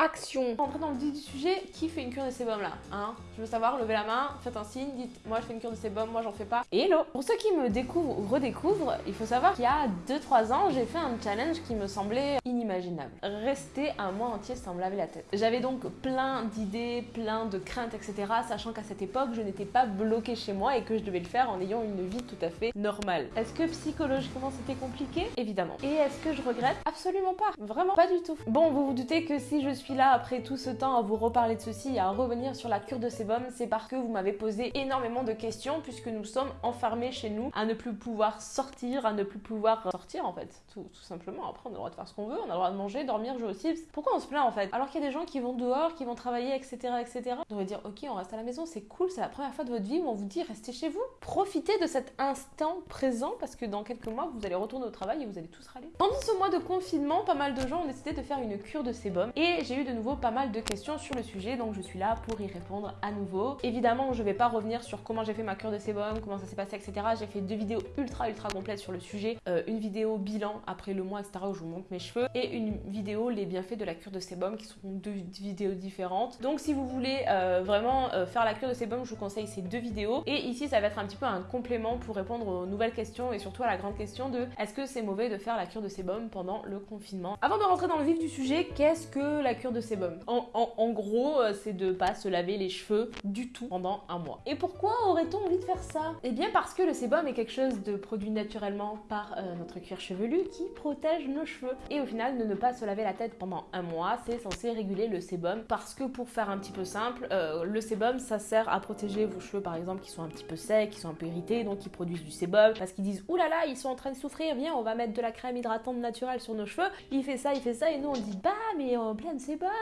action. Rentrer dans le vif du sujet, qui fait une cure de sébum là? Hein? Je veux savoir, levez la main, faites un signe, dites moi je fais une cure de sébum, moi j'en fais pas. Hello Pour ceux qui me découvrent ou redécouvrent, il faut savoir qu'il y a 2-3 ans, j'ai fait un challenge qui me semblait inimaginable. Rester un mois entier sans me laver la tête. J'avais donc plein d'idées, plein de craintes, etc. Sachant qu'à cette époque, je n'étais pas bloquée chez moi et que je devais le faire en ayant une vie tout à fait normale. Est-ce que psychologiquement c'était compliqué? Évidemment. Et est-ce que je regrette? Absolument pas. Vraiment pas du tout. Bon, vous vous doutez que si je suis là après tout ce temps à vous reparler de ceci et à revenir sur la cure de sébum, c'est parce que vous m'avez posé énormément de questions puisque nous sommes enfermés chez nous à ne plus pouvoir sortir, à ne plus pouvoir sortir en fait, tout, simplement. Après, on a le droit de faire ce qu'on veut, on a le droit de manger, dormir, jouer aux Sims. Pourquoi on se plaint en fait? Alors qu'il y a des gens qui vont dehors, qui vont travailler, etc., etc. On devrait dire, ok, on reste à la maison, c'est cool, c'est la première fois de votre vie où on vous dit restez chez vous. Profitez de cet instant présent parce que dans quelques mois, vous allez retourner au travail et vous allez tous râler. Pendant ce mois de confinement, pas mal de gens ont décidé de faire une cure de sébum et j'ai eu de nouveau pas mal de questions sur le sujet, donc je suis là pour y répondre à nouveau. Évidemment, je vais pas revenir sur comment j'ai fait ma cure de sébum, comment ça s'est passé, etc. J'ai fait deux vidéos ultra ultra complètes sur le sujet, euh, une vidéo bilan après le mois, etc. où je vous montre mes cheveux et une vidéo les bienfaits de la cure de sébum qui sont deux vidéos différentes. Donc si vous voulez euh, vraiment euh, faire la cure de sébum, je vous conseille ces deux vidéos. Et ici, ça va être un petit peu un complément pour répondre aux nouvelles questions et surtout à la grande question de est-ce que c'est mauvais de faire la cure de sébum pendant le confinement? Avant de rentrer dans le vif du sujet, qu'est-ce que la cure de sébum en, gros, euh, c'est de pas se laver les cheveux du tout pendant un mois. Et pourquoi aurait-on envie de faire ça? Eh bien parce que le sébum est quelque chose de produit naturellement par euh, notre cuir chevelu qui protège nos cheveux. Et au final, de ne pas se laver la tête pendant un mois, c'est censé réguler le sébum parce que pour faire un petit peu simple, euh, le sébum ça sert à protéger vos cheveux par exemple qui sont un petit peu secs, qui sont un peu irrités, donc ils produisent du sébum parce qu'ils disent oulala, là ils sont en train de souffrir, viens, on va mettre de la crème hydratante naturelle sur nos cheveux. Il fait ça, il fait ça et nous on dit bah mais en plein de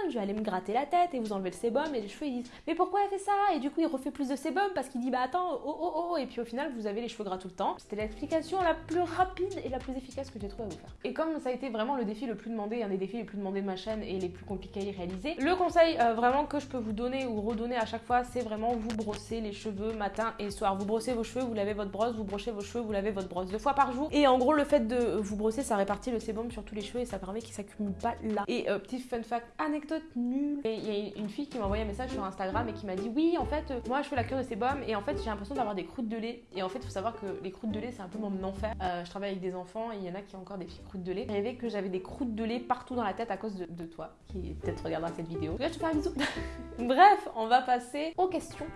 je vais aller me gratter la tête et vous enlevez le sébum et les cheveux ils disent mais pourquoi elle fait ça? Et du coup il refait plus de sébum parce qu'il dit bah attends oh oh oh et puis au final vous avez les cheveux gras tout le temps. C'était l'explication la plus rapide et la plus efficace que j'ai trouvé à vous faire. Et comme ça a été vraiment le défi le plus demandé, un des défis les plus demandés de ma chaîne et les plus compliqués à y réaliser, le conseil euh, vraiment que je peux vous donner ou redonner à chaque fois, c'est vraiment vous brosser les cheveux matin et soir. Vous brossez vos cheveux, vous lavez votre brosse, vous brochez vos cheveux, vous lavez votre brosse deux fois par jour. Et en gros le fait de vous brosser, ça répartit le sébum sur tous les cheveux et ça permet qu'ils s'accumulent pas là. Et euh, petit fun fact, anecdote nulle. Et il y a une fille qui m'a envoyé un message sur Instagram et qui m'a dit oui en fait euh, moi je fais la cure de sébum et en fait j'ai l'impression d'avoir des croûtes de lait. Et en fait il faut savoir que les croûtes de lait c'est un peu mon enfer. Euh, je travaille avec des enfants et il y en a qui ont encore des petites croûtes de lait. J'ai que j'avais des croûtes de lait partout dans la tête à cause de, toi qui peut-être regardera cette vidéo. je te fais un bisou. Bref, on va passer aux questions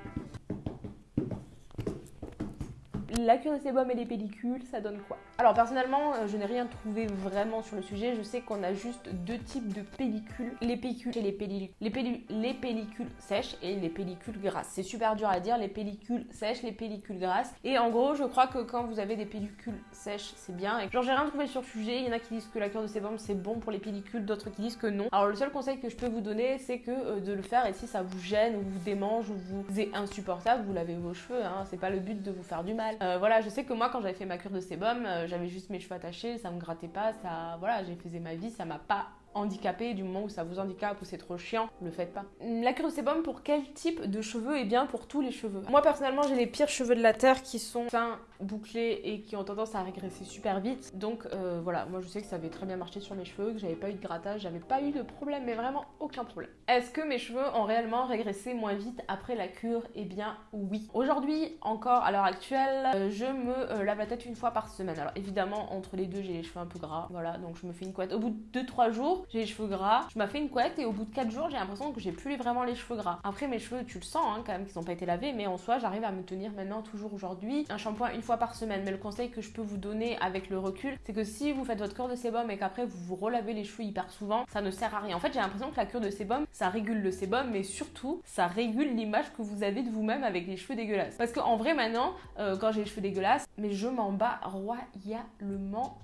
la cure de sébum et les pellicules, ça donne quoi? Alors personnellement, euh, je n'ai rien trouvé vraiment sur le sujet. Je sais qu'on a juste deux types de pellicules. Les pellicules et les pellicules. Les, les pellicules sèches et les pellicules grasses. C'est super dur à dire, les pellicules sèches, les pellicules grasses. Et en gros, je crois que quand vous avez des pellicules sèches, c'est bien. Genre, j'ai rien trouvé sur le sujet. Il y en a qui disent que la cure de sébum, c'est bon pour les pellicules, d'autres qui disent que non. Alors le seul conseil que je peux vous donner, c'est que euh, de le faire et si ça vous gêne ou vous démange ou vous est insupportable, vous lavez vos cheveux. Hein. C'est pas le but de vous faire du mal. Euh, voilà, je sais que moi, quand j'avais fait ma cure de sébum, euh, j'avais juste mes cheveux attachés, ça me grattait pas, ça, voilà, j'ai faisais ma vie, ça m'a pas handicapé du moment où ça vous handicape ou c'est trop chiant, le faites pas. La cure de sébum pour quel type de cheveux? Est bien pour tous les cheveux Moi personnellement j'ai les pires cheveux de la terre qui sont fins, bouclés et qui ont tendance à régresser super vite. Donc euh, voilà, moi je sais que ça avait très bien marché sur mes cheveux, que j'avais pas eu de grattage, j'avais pas eu de problème, mais vraiment aucun problème. Est-ce que mes cheveux ont réellement régressé moins vite après la cure? Eh bien oui. Aujourd'hui encore à l'heure actuelle, euh, je me euh, lave la tête une fois par semaine. Alors évidemment entre les deux j'ai les cheveux un peu gras, voilà, donc je me fais une couette. Au bout de 2-3 jours, j'ai les cheveux gras. Je m'ai fait une couette et au bout de 4 jours, j'ai l'impression que j'ai plus vraiment les cheveux gras. Après, mes cheveux, tu le sens hein, quand même qu'ils n'ont pas été lavés, mais en soi, j'arrive à me tenir maintenant toujours aujourd'hui un shampoing une fois par semaine. Mais le conseil que je peux vous donner avec le recul, c'est que si vous faites votre cure de sébum et qu'après vous vous relavez les cheveux hyper souvent, ça ne sert à rien. En fait, j'ai l'impression que la cure de sébum, ça régule le sébum, mais surtout, ça régule l'image que vous avez de vous-même avec les cheveux dégueulasses. Parce qu'en vrai, maintenant, euh, quand j'ai les cheveux dégueulasses, mais je m'en bats royalement.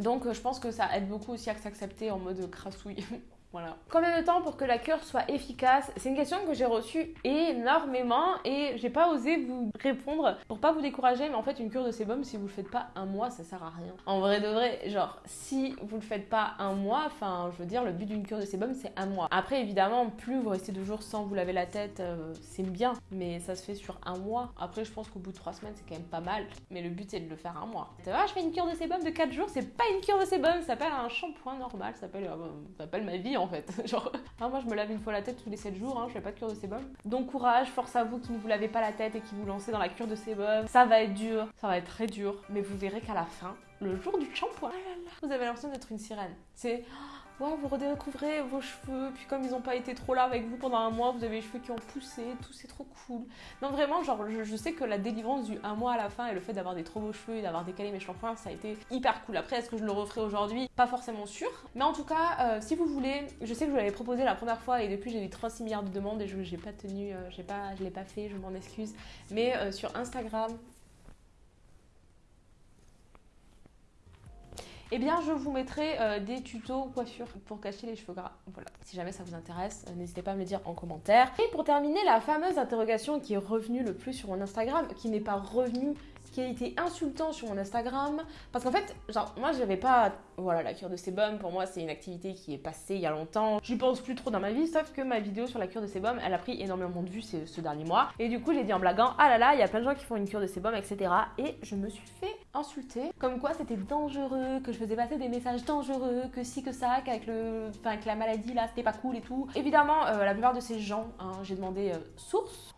Donc euh, je pense que ça aide beaucoup aussi à s'accepter en mode crassouille. Voilà. Combien de temps pour que la cure soit efficace? C'est une question que j'ai reçue énormément et j'ai pas osé vous répondre pour pas vous décourager, mais en fait, une cure de sébum, si vous le faites pas un mois, ça sert à rien. En vrai de vrai, genre, si vous le faites pas un mois, enfin, je veux dire, le but d'une cure de sébum, c'est un mois. Après, évidemment, plus vous restez deux jours sans vous laver la tête, euh, c'est bien, mais ça se fait sur un mois. Après, je pense qu'au bout de trois semaines, c'est quand même pas mal, mais le but, c'est de le faire un mois. Tu vois, je fais une cure de sébum de quatre jours, c'est pas une cure de sébum, ça s'appelle un shampoing normal, ça s'appelle, euh, ça ma vie en fait. Genre, hein, moi je me lave une fois la tête tous les 7 jours, hein, je fais pas de cure de sébum. Donc courage, force à vous qui ne vous lavez pas la tête et qui vous lancez dans la cure de sébum. Ça va être dur, ça va être très dur, mais vous verrez qu'à la fin, le jour du shampoing, oh vous avez l'impression d'être une sirène. C'est vous redécouvrez vos cheveux, puis comme ils n'ont pas été trop là avec vous pendant un mois, vous avez les cheveux qui ont poussé, tout c'est trop cool. Non vraiment, genre je, sais que la délivrance du un mois à la fin et le fait d'avoir des trop beaux cheveux et d'avoir décalé mes shampoings, ça a été hyper cool. Après, est-ce que je le referai aujourd'hui? Pas forcément sûr. Mais en tout cas, euh, si vous voulez, je sais que je l'avais proposé la première fois et depuis j'ai eu 36 milliards de demandes et je n'ai pas tenu, euh, pas, je l'ai pas fait, je m'en excuse. Mais euh, sur Instagram, eh bien je vous mettrai euh, des tutos coiffure pour cacher les cheveux gras. Voilà, si jamais ça vous intéresse, euh, n'hésitez pas à me le dire en commentaire. Et pour terminer, la fameuse interrogation qui est revenue le plus sur mon Instagram, qui n'est pas revenue qui a été insultant sur mon Instagram. Parce qu'en fait, genre, moi, j'avais pas. Voilà, la cure de sébum, pour moi, c'est une activité qui est passée il y a longtemps. J'y pense plus trop dans ma vie, sauf que ma vidéo sur la cure de sébum, elle a pris énormément de vues ce, ce dernier mois. Et du coup, j'ai dit en blaguant, ah là là, il y a plein de gens qui font une cure de sébum, etc. Et je me suis fait insulter. Comme quoi, c'était dangereux, que je faisais passer des messages dangereux, que si, que ça, qu'avec le. Enfin, que la maladie, là, c'était pas cool et tout. Évidemment, euh, la plupart de ces gens, hein, j'ai demandé euh, source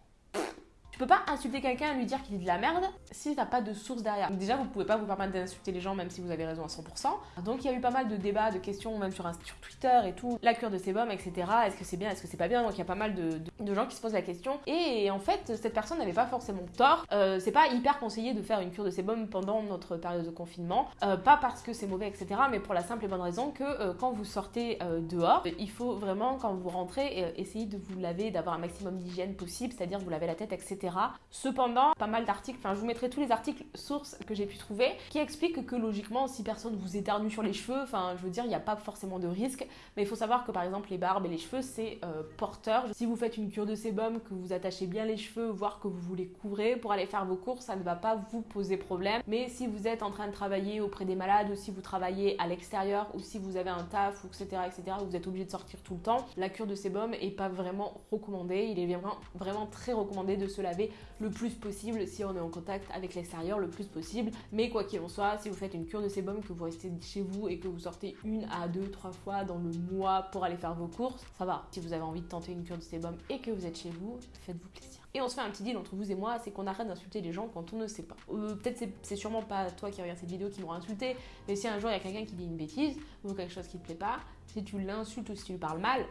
peux pas insulter quelqu'un et lui dire qu'il dit de la merde si t'as pas de source derrière. déjà, vous pouvez pas vous permettre d'insulter les gens même si vous avez raison à 100%. Donc il y a eu pas mal de débats, de questions, même sur, sur Twitter et tout. La cure de sébum, etc. Est-ce que c'est bien, est-ce que c'est pas bien? Donc il y a pas mal de, de, gens qui se posent la question. Et en fait, cette personne n'avait pas forcément tort. Euh, c'est pas hyper conseillé de faire une cure de sébum pendant notre période de confinement. Euh, pas parce que c'est mauvais, etc. Mais pour la simple et bonne raison que euh, quand vous sortez dehors, il faut vraiment, quand vous rentrez, essayer de vous laver, d'avoir un maximum d'hygiène possible, c'est-à-dire vous laver la tête, etc. Cependant, pas mal d'articles, enfin je vous mettrai tous les articles sources que j'ai pu trouver qui expliquent que logiquement, si personne vous éternue sur les cheveux, enfin je veux dire, il n'y a pas forcément de risque, mais il faut savoir que par exemple les barbes et les cheveux, c'est euh, porteur. Si vous faites une cure de sébum, que vous attachez bien les cheveux, voire que vous voulez couvrir pour aller faire vos courses, ça ne va pas vous poser problème. Mais si vous êtes en train de travailler auprès des malades, ou si vous travaillez à l'extérieur, ou si vous avez un taf, etc., etc., vous êtes obligé de sortir tout le temps, la cure de sébum est pas vraiment recommandée. Il est vraiment, vraiment très recommandé de se laver le plus possible si on est en contact avec l'extérieur, le plus possible. Mais quoi qu'il en soit, si vous faites une cure de sébum, que vous restez chez vous et que vous sortez une à deux, trois fois dans le mois pour aller faire vos courses, ça va. Si vous avez envie de tenter une cure de sébum et que vous êtes chez vous, faites-vous plaisir. Et on se fait un petit deal entre vous et moi, c'est qu'on arrête d'insulter les gens quand on ne sait pas. Euh, peut-être c'est sûrement pas toi qui regarde cette vidéo qui m'aura insulté, mais si un jour il y a quelqu'un qui dit une bêtise ou quelque chose qui te plaît pas, si tu l'insultes ou si tu lui parles mal,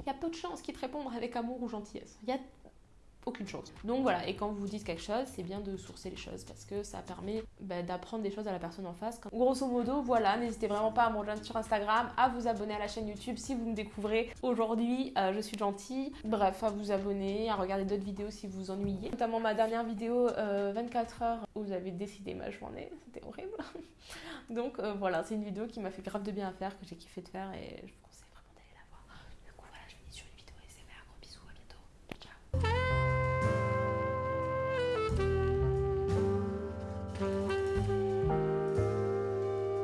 il y a peu de chances qu'il te réponde avec amour ou gentillesse. Il y a aucune chose. Donc voilà, et quand vous dites quelque chose, c'est bien de sourcer les choses parce que ça permet bah, d'apprendre des choses à la personne en face. Grosso modo, voilà, n'hésitez vraiment pas à me rejoindre sur Instagram, à vous abonner à la chaîne YouTube si vous me découvrez aujourd'hui, euh, je suis gentille. Bref, à vous abonner, à regarder d'autres vidéos si vous vous ennuyez. Notamment ma dernière vidéo 24 euh, heures où vous avez décidé ma journée, c'était horrible. Donc euh, voilà, c'est une vidéo qui m'a fait grave de bien à faire, que j'ai kiffé de faire et je